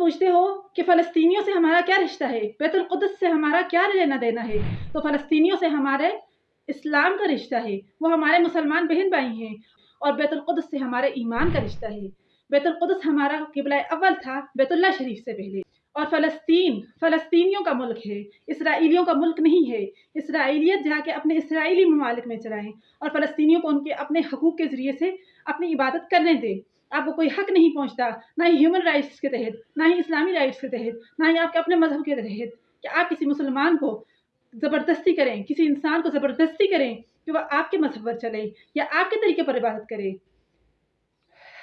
पूछते हो कि फ़लस्तीनियों से हमारा क्या रिश्ता है? बैतुलक़ुदस से हमारा क्या लेना देना है? तो फ़लस्तीनियों से हमारे इस्लाम का रिश्ता है। वो हमारे मुसलमान बहन भाई हैं और बैतुलक़ुदस से हमारे ईमान का रिश्ता है। बैतुलक़ुदस हमारा किबला अव्वल था बैतुल्ला शरीफ से पहले। और फ़लस्तीन, फ़लस्तीनियों का मुल्क है। इसराइलियों का मुल्क नहीं है। इसराइलियत जाके अपने इसराइली ममालिक में चलाएँ और फ़लस्तीनियों को उनके अपने हकूक़ के ज़रिए से अपनी इबादत करने दें। आपको कोई हक नहीं पहुँचता, ना ही ह्यूमन राइट्स के तहत, ना ही इस्लामी राइट्स के तहत, ना ही आपके अपने मज़हब के तहत कि आप किसी मुसलमान को ज़बरदस्ती करें, किसी इंसान को ज़बरदस्ती करें कि वह आपके मज़हब पर चले या आपके तरीके पर इबादत करे।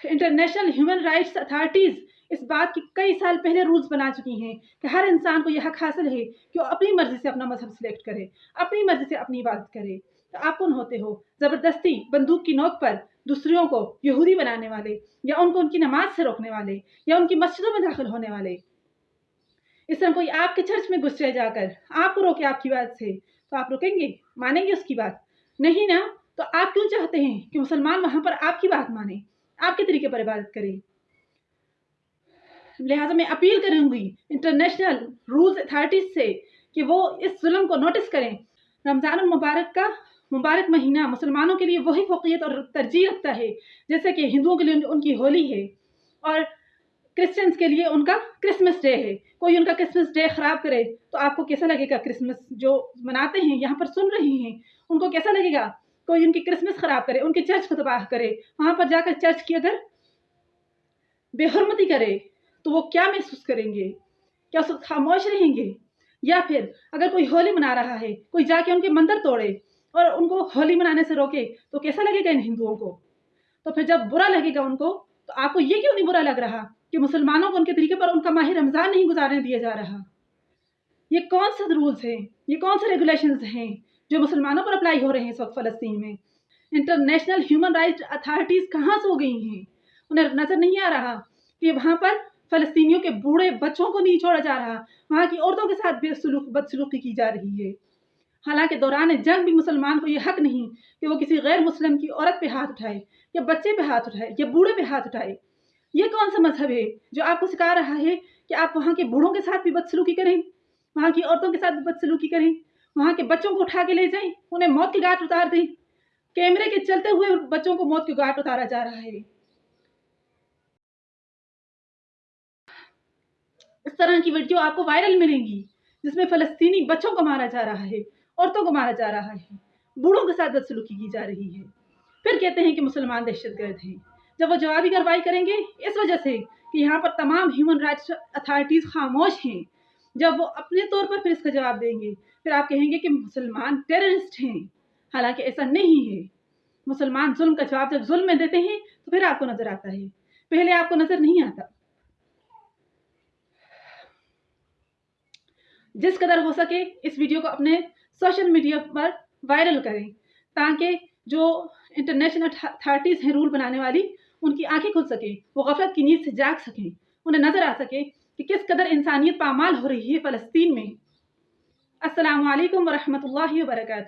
इंटरनेशनल ह्यूमन राइट्स अथॉरिटीज़ इस बात की कई साल पहले रूल्स बना चुकी हैं कि हर इंसान को यह हक हासिल है कि वो अपनी मर्ज़ी से अपना मज़हब सिलेक्ट करे, अपनी मर्ज़ी से अपनी इबादत करे। तो आप कौन होते हो? ज़बरदस्ती बंदूक की नोक पर दूसरों को यहूदी बनाने वाले, या उनको उनकी नमाज़ से रोकने वाले, या उनकी मस्जिदों में दाखिल होने वाले? इस तरह कोई आपके चर्च में घुस जाकर आपको रोके आपकी बात से तो आप रुकेंगे? मानेंगे उसकी बात? नहीं ना? तो आप क्यों चाहते हैं कि मुसलमान वहाँ पर आपकी बात माने? आपके तरीके पर इबादत करें? लिहाजा मैं अपील करूँगी इंटरनेशनल रूल्स अथॉरिटीज से कि वो इस जुल्म को नोटिस करें। रमज़ान मुबारक का मुबारक महीना, मुसलमानों के लिए वही फोकियत और तरजीह रखता है, जैसे कि हिंदुओं के लिए उनकी होली है और क्रिश्चियंस के लिए उनका क्रिसमस डे है। कोई उनका क्रिसमस डे ख़राब करे तो आपको कैसा लगेगा क्रिसमस जो मनाते हैं, यहाँ पर सुन रहे हैं? उनको कैसा लगेगा? कोई उनकी क्रिसमस ख़राब करे, उनके चर्च को तबाह करे, वहाँ पर जाकर चर्च की अगर बेहरमती करे तो वो क्या महसूस करेंगे? क्या उस खामोश रहेंगे? या फिर अगर कोई होली मना रहा है, कोई जाके उनके मंदिर तोड़े और उनको होली मनाने से रोके तो कैसा लगेगा इन हिंदुओं को? तो फिर जब बुरा लगेगा उनको तो आपको ये क्यों नहीं बुरा लग रहा कि मुसलमानों को उनके तरीके पर उनका माह रमज़ान नहीं गुजारने दिया जा रहा? ये कौन से रूल्स हैं? ये कौन से रेगुलेशन हैं जो मुसलमानों पर अप्लाई हो रहे हैं इस वक्त फ़लस्तीन में? इंटरनेशनल ह्यूमन राइट्स अथॉरिटीज़ कहाँ से गई हैं? उन्हें नज़र नहीं आ रहा कि वहाँ पर फ़लस्तीनियों के बूढ़े बच्चों को नहीं छोड़ा जा रहा, वहाँ की औरतों के साथ बेसलूक बदसलूकी की जा रही है। हालाँकि दौरान जंग भी मुसलमान को यह हक नहीं कि वो किसी गैर मुस्लिम की औरत पे हाथ उठाए, या बच्चे पे हाथ उठाए, या बूढ़े पे हाथ उठाए। ये कौन सा मज़हब है जो आपको सिखा रहा है कि आप वहाँ के बूढ़ों के साथ भी बदसलूकी करें, वहाँ की औरतों के साथ भी बदसलूकी करें, वहाँ के बच्चों को उठा के ले जाएँ, उन्हें मौत की घाट उतार दें। कैमरे के चलते हुए बच्चों को मौत की घाट उतारा जा रहा है। इस तरह की वीडियो आपको वायरल मिलेंगी, जिसमें फ़लस्तीनी बच्चों को मारा जा रहा है। औरतों को मारा जा रहा है। बूढ़ों के साथ बदसलूकी की जा रही है। फिर कहते हैं कि मुसलमान दहशत गर्द हैं। जब वो जवाबी कार्रवाई करेंगे, इस वजह से कि यहाँ पर तमाम ह्यूमन राइट्स अथॉरिटीज़ खामोश हैं। जब वो अपने तौर पर फिर इसका जवाब देंगे, फिर आप कहेंगे कि मुसलमान टेररिस्ट हैं। हालाँकि ऐसा नहीं है। मुसलमान जुल्म का जवाब जब जुल्म में देते हैं तो फिर आपको नज़र आता है। पहले आपको नज़र नहीं आता। जिस कदर हो सके इस वीडियो को अपने सोशल मीडिया पर वायरल करें, ताकि जो इंटरनेशनल अथॉरिटीज़ हैं रूल बनाने वाली, उनकी आँखें खुल सकें, वो गफलत की नींद से जाग सकें, उन्हें नज़र आ सके कि किस कदर इंसानियत पामाल हो रही है फ़लस्तीन में। असलकम वरहमल वर्का